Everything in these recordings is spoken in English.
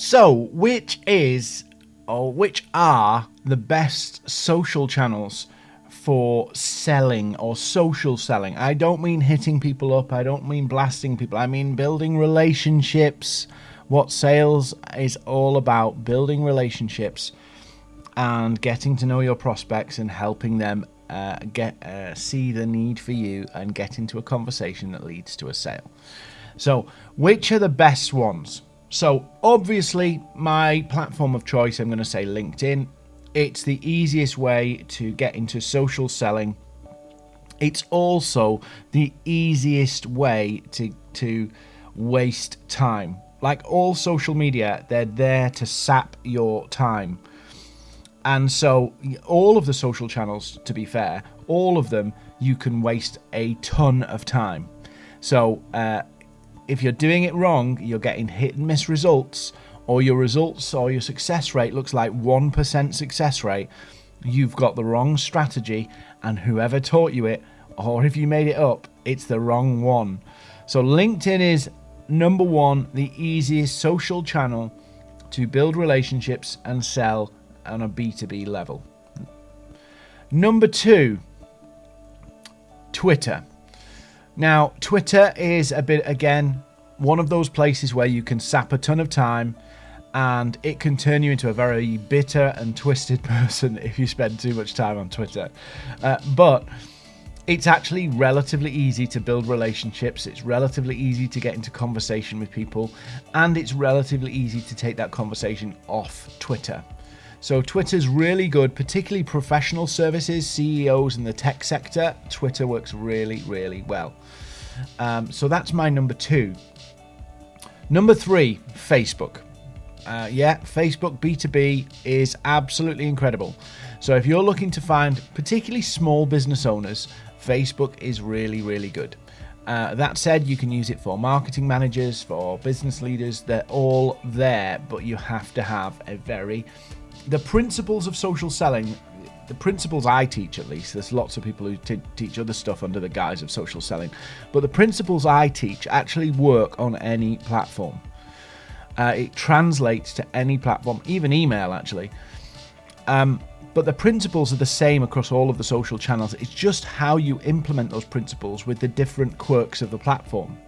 So, which is or which are the best social channels for selling or social selling? I don't mean hitting people up, I don't mean blasting people, I mean building relationships. What sales is all about building relationships and getting to know your prospects and helping them uh, get uh, see the need for you and get into a conversation that leads to a sale. So, which are the best ones? So, obviously, my platform of choice, I'm going to say LinkedIn. It's the easiest way to get into social selling. It's also the easiest way to to waste time. Like all social media, they're there to sap your time. And so, all of the social channels, to be fair, all of them, you can waste a ton of time. So, uh, if you're doing it wrong, you're getting hit and miss results, or your results or your success rate looks like 1% success rate, you've got the wrong strategy, and whoever taught you it, or if you made it up, it's the wrong one. So, LinkedIn is number one, the easiest social channel to build relationships and sell on a B2B level. Number two, Twitter. Now, Twitter is a bit, again, one of those places where you can sap a ton of time and it can turn you into a very bitter and twisted person if you spend too much time on Twitter. Uh, but it's actually relatively easy to build relationships, it's relatively easy to get into conversation with people, and it's relatively easy to take that conversation off Twitter. So Twitter's really good, particularly professional services, CEOs in the tech sector. Twitter works really, really well. Um, so that's my number two. Number three, Facebook. Uh, yeah, Facebook B2B is absolutely incredible. So if you're looking to find particularly small business owners, Facebook is really, really good. Uh, that said, you can use it for marketing managers, for business leaders. They're all there, but you have to have a very the principles of social selling, the principles I teach at least, there's lots of people who teach other stuff under the guise of social selling, but the principles I teach actually work on any platform. Uh, it translates to any platform, even email actually. Um, but the principles are the same across all of the social channels. It's just how you implement those principles with the different quirks of the platform.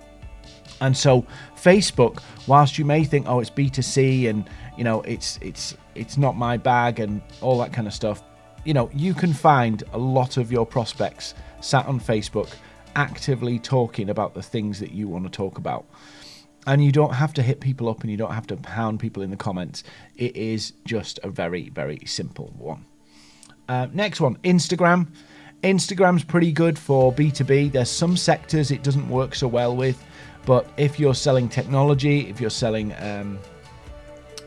And so Facebook, whilst you may think, oh, it's B2C and you know it's it's it's not my bag and all that kind of stuff, you know, you can find a lot of your prospects sat on Facebook actively talking about the things that you want to talk about. And you don't have to hit people up and you don't have to pound people in the comments. It is just a very, very simple one. Uh, next one Instagram. Instagram's pretty good for B2B. There's some sectors it doesn't work so well with. But if you're selling technology, if you're selling um,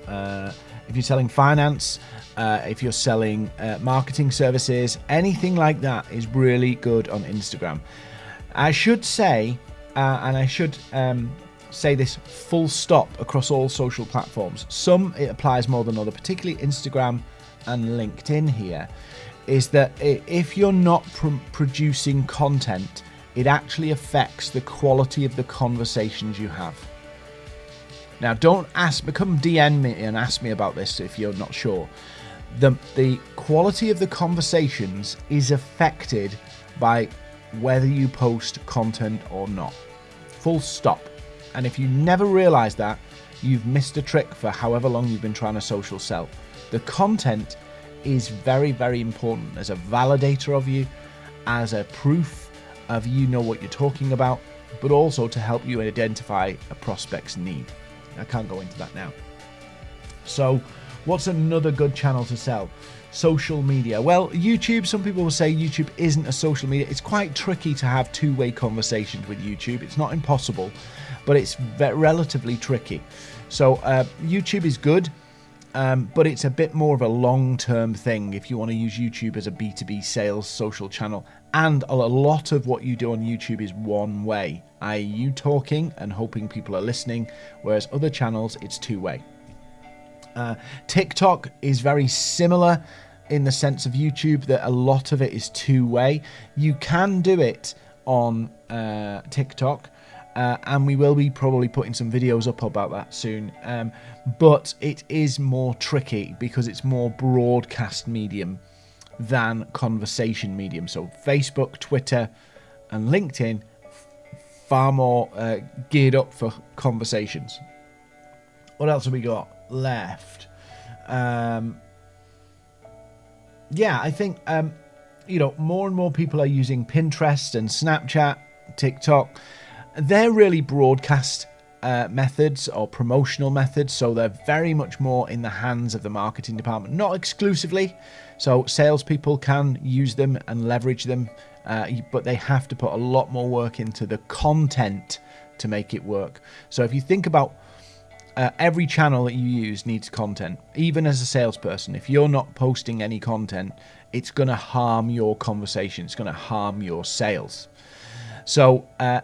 uh, if you're selling finance, uh, if you're selling uh, marketing services, anything like that is really good on Instagram. I should say, uh, and I should um, say this full stop across all social platforms. Some it applies more than other, particularly Instagram and LinkedIn. Here is that if you're not pr- producing content it actually affects the quality of the conversations you have. Now, don't ask, become DM me and ask me about this if you're not sure. The, the quality of the conversations is affected by whether you post content or not. Full stop. And if you never realize that, you've missed a trick for however long you've been trying to social sell. The content is very, very important as a validator of you, as a proof of you know what you're talking about, but also to help you identify a prospect's need. I can't go into that now. So, what's another good channel to sell? Social media. Well, YouTube, some people will say YouTube isn't a social media. It's quite tricky to have two way conversations with YouTube. It's not impossible, but it's relatively tricky. So, uh, YouTube is good. Um, but it's a bit more of a long term thing if you want to use YouTube as a B2B sales social channel. And a lot of what you do on YouTube is one way, i.e., you talking and hoping people are listening, whereas other channels, it's two way. Uh, TikTok is very similar in the sense of YouTube that a lot of it is two way. You can do it on uh, TikTok Uh, and we will be probably putting some videos up about that soon. Um, but it is more tricky because it's more broadcast medium than conversation medium. So Facebook, Twitter, and LinkedIn far more uh, geared up for conversations. What else have we got left? Um, yeah, I think um, you know more and more people are using Pinterest and Snapchat, TikTok. They're really broadcast uh, methods or promotional methods, so they're very much more in the hands of the marketing department, not exclusively. So salespeople can use them and leverage them, uh, but they have to put a lot more work into the content to make it work. So if you think about uh, every channel that you use needs content. Even as a salesperson, if you're not posting any content, it's going to harm your conversation. It's going to harm your sales. So, uh,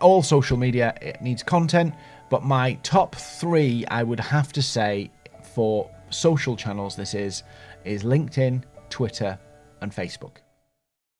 all social media it needs content, but my top three, I would have to say, for social channels, this is is LinkedIn, Twitter, and Facebook.